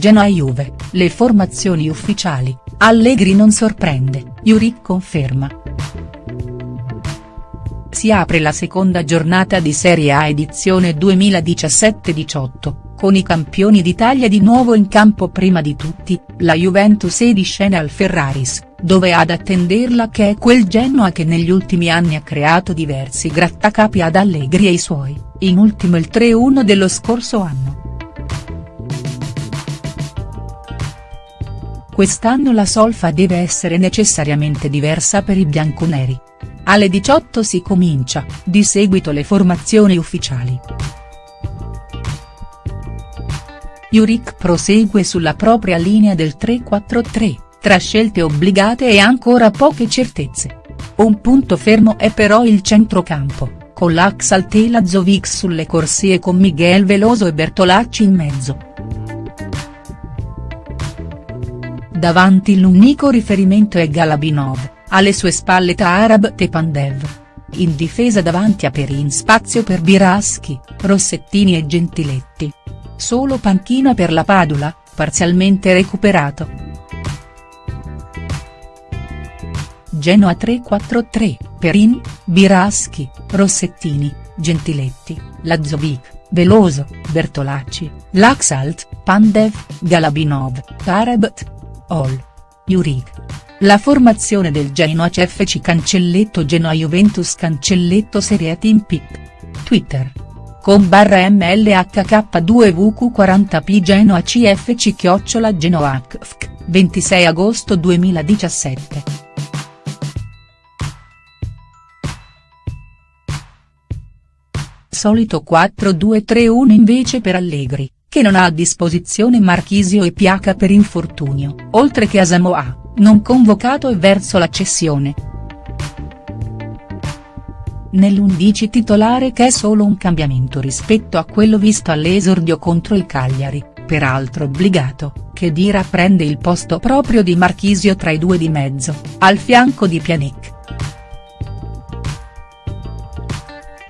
Genoa-Juve, le formazioni ufficiali, Allegri non sorprende, Juric conferma. Si apre la seconda giornata di Serie A edizione 2017-18 con i campioni d'Italia di nuovo in campo prima di tutti, la Juventus è di scena al Ferraris, dove ad attenderla che è quel Genoa che negli ultimi anni ha creato diversi grattacapi ad Allegri e i suoi, in ultimo il 3-1 dello scorso anno. Quest'anno la solfa deve essere necessariamente diversa per i bianconeri. Alle 18 si comincia, di seguito le formazioni ufficiali. Juric prosegue sulla propria linea del 3-4-3, tra scelte obbligate e ancora poche certezze. Un punto fermo è però il centrocampo, con l'Axal Lazovic sulle corsie con Miguel Veloso e Bertolacci in mezzo. Davanti l'unico riferimento è Galabinov, alle sue spalle Taarab Tepandev. In difesa davanti a Perin spazio per Biraschi, Rossettini e Gentiletti solo panchina per la Padula, parzialmente recuperato. Genoa 3-4-3, Perin, Biraschi, Rossettini, Gentiletti, Lazovic, Veloso, Bertolacci, Laxalt, Pandev, Galabinov, Tarebt. Ol. Juric. La formazione del Genoa CFC Cancelletto Genoa Juventus Cancelletto Serie Team Pic. Twitter con barra mlhk2vq40p Genoa cfc chiocciola genoacfc, 26 agosto 2017. Solito 4-2-3-1 invece per Allegri, che non ha a disposizione Marchisio e Piaca per infortunio, oltre che Asamoah, non convocato e verso la cessione nell'11 titolare che è solo un cambiamento rispetto a quello visto all'esordio contro il Cagliari, peraltro obbligato, che Dira prende il posto proprio di Marchisio tra i due di mezzo, al fianco di Pjanic.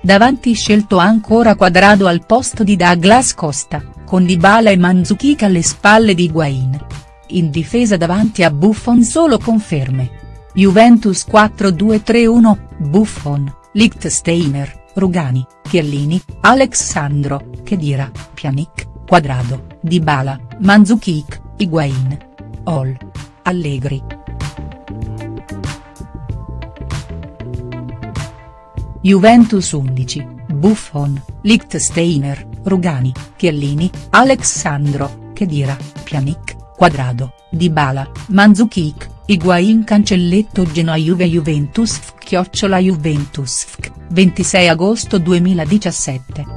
Davanti scelto ancora Quadrado al posto di Douglas Costa, con Dybala e Mandzukic alle spalle di Higuain. In difesa davanti a Buffon solo conferme. Juventus 4-2-3-1, Buffon. Lichtsteiner, Rugani, Chiellini, Alexandro, Khedira, Pjanic, Quadrado, Dybala, Mandzukic, Higuain. Ol. Allegri. Juventus 11, Buffon, Lichtsteiner, Rugani, Chiellini, Alexandro, Khedira, Pjanic, Quadrado, Dybala, Mandzukic, Higuain Cancelletto Genoa Juve Juventus chiocciola Juventus 26 agosto 2017.